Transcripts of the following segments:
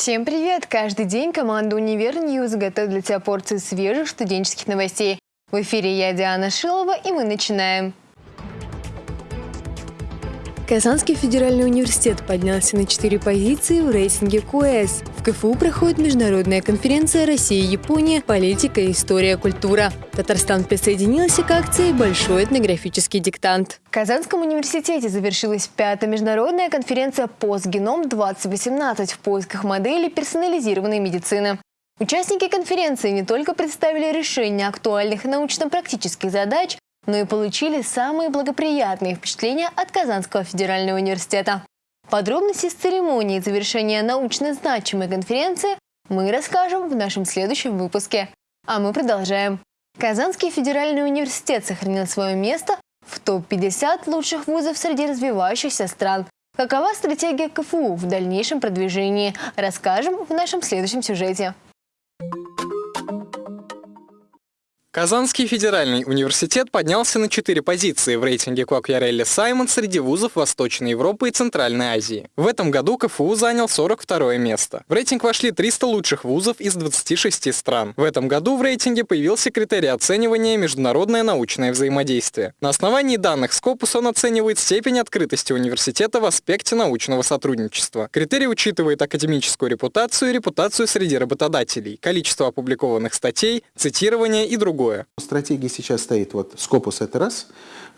Всем привет! Каждый день команда «Универ Ньюз» готовит для тебя порцию свежих студенческих новостей. В эфире я, Диана Шилова, и мы начинаем. Казанский федеральный университет поднялся на четыре позиции в рейтинге QS. В КФУ проходит международная конференция «Россия-Япония. Политика, история, культура». Татарстан присоединился к акции «Большой этнографический диктант». В Казанском университете завершилась пятая международная конференция «Постгеном-2018» в поисках модели персонализированной медицины. Участники конференции не только представили решения актуальных научно-практических задач, но и получили самые благоприятные впечатления от Казанского федерального университета. Подробности с церемонии завершения научно значимой конференции мы расскажем в нашем следующем выпуске. А мы продолжаем. Казанский федеральный университет сохранил свое место в топ-50 лучших вузов среди развивающихся стран. Какова стратегия КФУ в дальнейшем продвижении, расскажем в нашем следующем сюжете. Казанский федеральный университет поднялся на четыре позиции в рейтинге Квакьярелли Саймон среди вузов Восточной Европы и Центральной Азии. В этом году КФУ занял 42 место. В рейтинг вошли 300 лучших вузов из 26 стран. В этом году в рейтинге появился критерий оценивания «Международное научное взаимодействие». На основании данных Scopus он оценивает степень открытости университета в аспекте научного сотрудничества. Критерий учитывает академическую репутацию и репутацию среди работодателей, количество опубликованных статей, цитирование и другое другое. Стратегия сейчас стоит, вот Scopus это раз,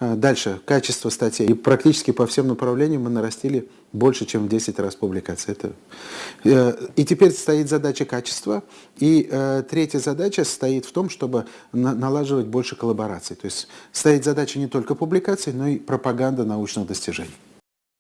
а, дальше качество статей. И практически по всем направлениям мы нарастили больше, чем в 10 раз публикаций. Это... Э, и теперь стоит задача качества. И э, третья задача стоит в том, чтобы налаживать больше коллабораций. То есть стоит задача не только публикаций, но и пропаганда научных достижений.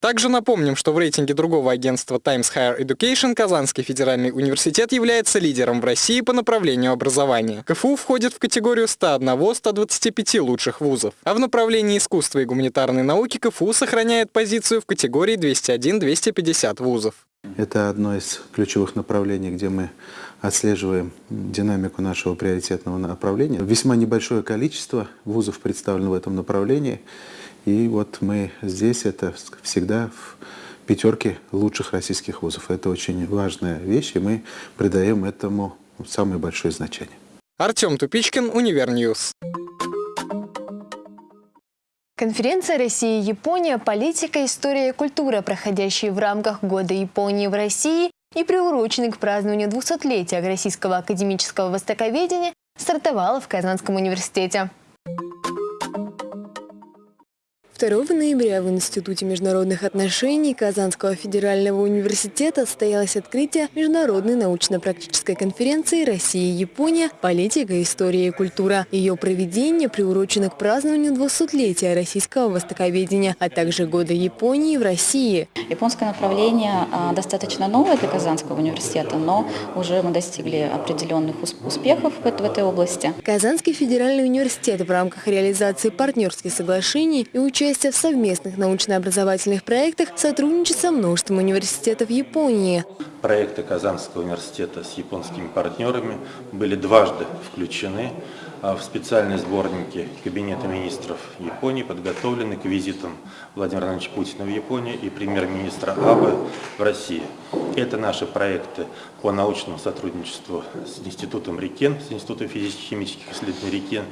Также напомним, что в рейтинге другого агентства Times Higher Education Казанский федеральный университет является лидером в России по направлению образования. КФУ входит в категорию 101-125 лучших вузов. А в направлении искусства и гуманитарной науки КФУ сохраняет позицию в категории 201-250 вузов. Это одно из ключевых направлений, где мы отслеживаем динамику нашего приоритетного направления. Весьма небольшое количество вузов представлено в этом направлении. И вот мы здесь, это всегда в пятерке лучших российских вузов. Это очень важная вещь, и мы придаем этому самое большое значение. Артем Тупичкин, UniverNews. Конференция «Россия и Япония. Политика, история и культура», проходящая в рамках Года Японии в России и приуроченный к празднованию 200-летия Российского академического востоковедения, стартовала в Казанском университете. 2 ноября в Институте международных отношений Казанского федерального университета состоялось открытие Международной научно-практической конференции «Россия и Япония. Политика, история и культура». Ее проведение приурочено к празднованию 200-летия российского востоковедения, а также Года Японии в России. Японское направление а, достаточно новое для Казанского университета, но уже мы достигли определенных успехов в этой области. Казанский федеральный университет в рамках реализации партнерских соглашений и участия участие в совместных научно-образовательных проектах сотрудничает со множеством университетов Японии. Проекты Казанского университета с японскими партнерами были дважды включены а, в специальные сборники Кабинета министров Японии, подготовлены к визитам Владимира Владимировича Путина в Японию и премьер-министра Абы в России. Это наши проекты по научному сотрудничеству с Институтом Рикен, с Институтом физических исследований Рикен.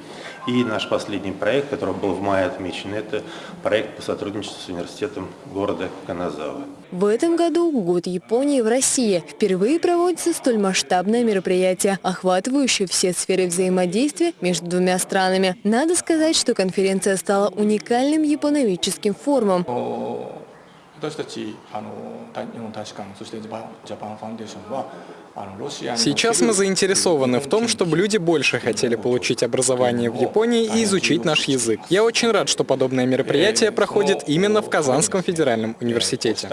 И наш последний проект, который был в мае отмечен, это проект по сотрудничеству с университетом города Каназава. В этом году год Японии в России. Впервые проводится столь масштабное мероприятие, охватывающее все сферы взаимодействия между двумя странами. Надо сказать, что конференция стала уникальным японоведческим форумом. 私たちあの日本大使館そしてジャパンファンデーションは Сейчас мы заинтересованы в том, чтобы люди больше хотели получить образование в Японии и изучить наш язык. Я очень рад, что подобное мероприятие проходит именно в Казанском федеральном университете.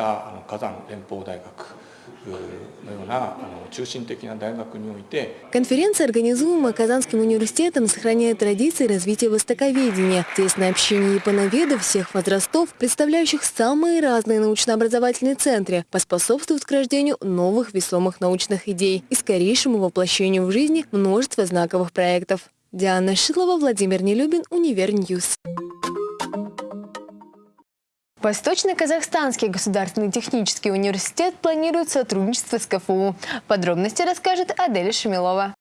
Конференция, организуемая Казанским университетом, сохраняет традиции развития востоковедения, тесное общение японоведов всех возрастов, представляющих самые разные научно-образовательные центры, поспособствует к рождению новых весомых научных идей и скорейшему воплощению в жизни множества знаковых проектов. Диана Шилова, Владимир Нелюбин, UniverNews. Восточно-Казахстанский государственный технический университет планирует сотрудничество с КФУ. Подробности расскажет Адель Шамилова.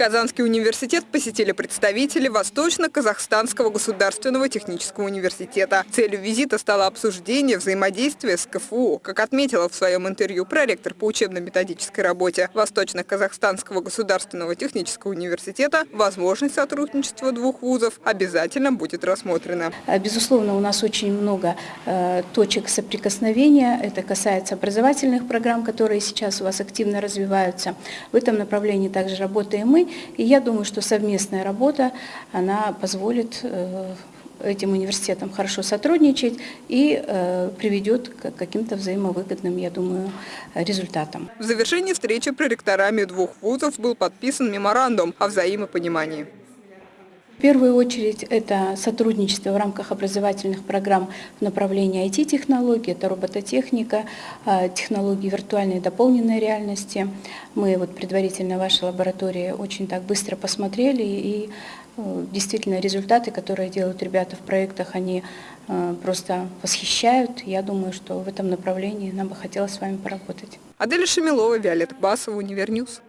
Казанский университет посетили представители Восточно-Казахстанского государственного технического университета. Целью визита стало обсуждение взаимодействия с КФУ. Как отметила в своем интервью проректор по учебно-методической работе Восточно-Казахстанского государственного технического университета, возможность сотрудничества двух вузов обязательно будет рассмотрена. Безусловно, у нас очень много э, точек соприкосновения. Это касается образовательных программ, которые сейчас у вас активно развиваются. В этом направлении также работаем мы. И я думаю, что совместная работа, она позволит э, этим университетам хорошо сотрудничать и э, приведет к каким-то взаимовыгодным, я думаю, результатам. В завершении встречи проректорами двух вузов был подписан меморандум о взаимопонимании. В первую очередь это сотрудничество в рамках образовательных программ в направлении IT-технологий, это робототехника, а, технологии виртуальной и дополненной реальности. Мы вот предварительно в вашей лаборатории очень так быстро посмотрели и э, действительно результаты, которые делают ребята в проектах, они э, просто восхищают. Я думаю, что в этом направлении нам бы хотелось с вами поработать. Аделя Шамилова, Виолетта Басова, UniverNews.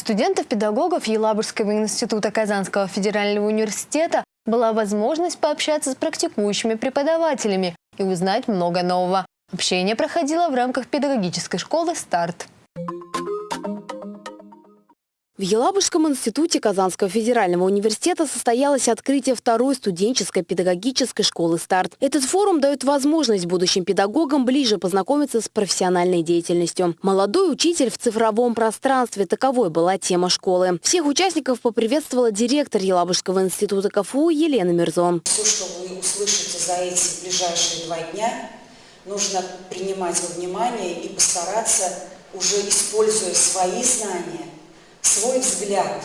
Студентов-педагогов Елабужского института Казанского федерального университета была возможность пообщаться с практикующими преподавателями и узнать много нового. Общение проходило в рамках педагогической школы «Старт». В Елабужском институте Казанского федерального университета состоялось открытие второй студенческой педагогической школы «Старт». Этот форум дает возможность будущим педагогам ближе познакомиться с профессиональной деятельностью. «Молодой учитель в цифровом пространстве» – таковой была тема школы. Всех участников поприветствовала директор Елабужского института КФУ Елена Мирзон. Все, что вы услышите за эти ближайшие два дня, нужно принимать во внимание и постараться, уже используя свои знания, свой взгляд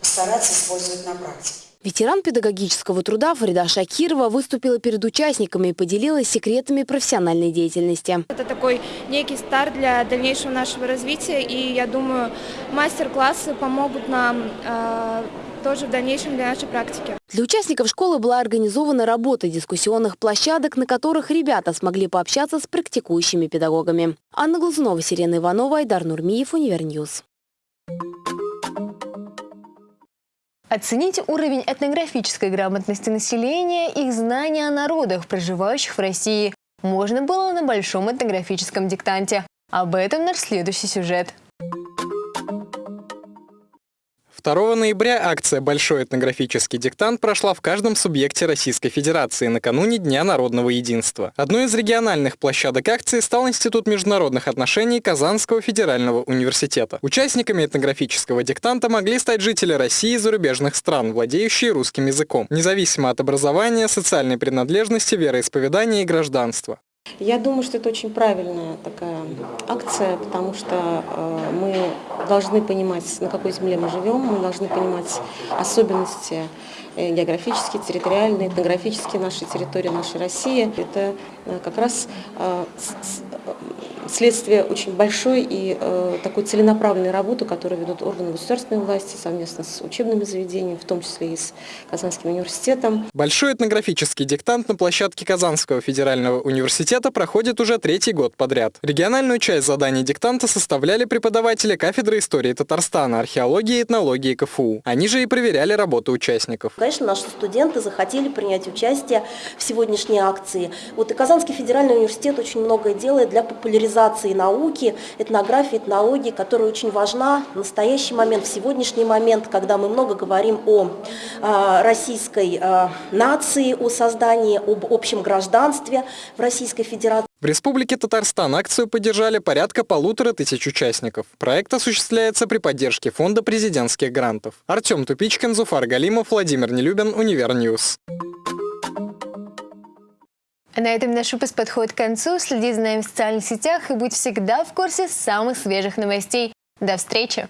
постараться использовать на практике. Ветеран педагогического труда Фарида Шакирова выступила перед участниками и поделилась секретами профессиональной деятельности. Это такой некий старт для дальнейшего нашего развития, и я думаю, мастер-классы помогут нам э, тоже в дальнейшем для нашей практики. Для участников школы была организована работа дискуссионных площадок, на которых ребята смогли пообщаться с практикующими педагогами. Анна Глазунова, Сирена Иванова, Айдар Нурмиев, UniverNews. Оцените уровень этнографической грамотности населения, их знания о народах, проживающих в России, можно было на большом этнографическом диктанте. Об этом наш следующий сюжет. 2 ноября акция «Большой этнографический диктант» прошла в каждом субъекте Российской Федерации накануне Дня народного единства. Одной из региональных площадок акции стал Институт международных отношений Казанского федерального университета. Участниками этнографического диктанта могли стать жители России и зарубежных стран, владеющие русским языком, независимо от образования, социальной принадлежности, вероисповедания и гражданства. Я думаю, что это очень правильная такая акция, потому что э, мы должны понимать, на какой земле мы живем, мы должны понимать особенности э, географические, территориальные, этнографические нашей территории, нашей России. Это э, как раз следствие очень большой и э, такой целенаправленной работы, которую ведут органы государственной власти совместно с учебными заведениями, в том числе и с Казанским университетом. Большой этнографический диктант на площадке Казанского федерального университета проходит уже третий год подряд. Региональную часть заданий диктанта составляли преподаватели кафедры истории Татарстана, археологии и этнологии КФУ. Они же и проверяли работу участников. Конечно, наши студенты захотели принять участие в сегодняшней акции. Вот и Казанский федеральный университет очень многое делает для популяризации популяризации науки, этнографии, этнологии, которая очень важна в настоящий момент, в сегодняшний момент, когда мы много говорим о э, российской э, нации, о создании, об общем гражданстве в Российской Федерации. В Республике Татарстан акцию поддержали порядка полутора тысяч участников. Проект осуществляется при поддержке Фонда президентских грантов. Артем Тупичкин, Зуфар Галимов, Владимир Нелюбин, UniverNews. На этом наш выпуск подходит к концу. Следи за нами в социальных сетях и будь всегда в курсе самых свежих новостей. До встречи!